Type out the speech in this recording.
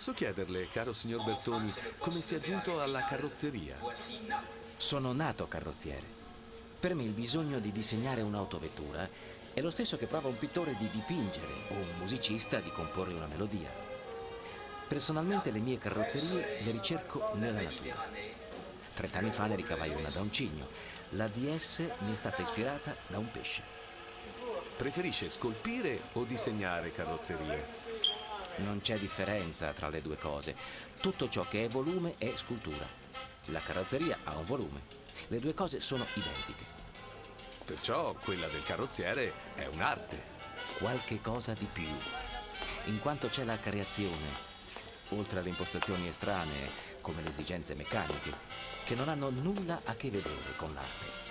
Posso chiederle, caro signor Bertoni, come si è giunto alla carrozzeria? Sono nato carrozziere. Per me il bisogno di disegnare un'autovettura è lo stesso che prova un pittore di dipingere o un musicista di comporre una melodia. Personalmente le mie carrozzerie le ricerco nella natura. Trent'anni fa ne ricavai una da un cigno. La DS mi è stata ispirata da un pesce. Preferisce scolpire o disegnare carrozzerie? Non c'è differenza tra le due cose. Tutto ciò che è volume è scultura. La carrozzeria ha un volume. Le due cose sono identiche. Perciò quella del carrozziere è un'arte. Qualche cosa di più. In quanto c'è la creazione, oltre alle impostazioni estranee, come le esigenze meccaniche, che non hanno nulla a che vedere con l'arte.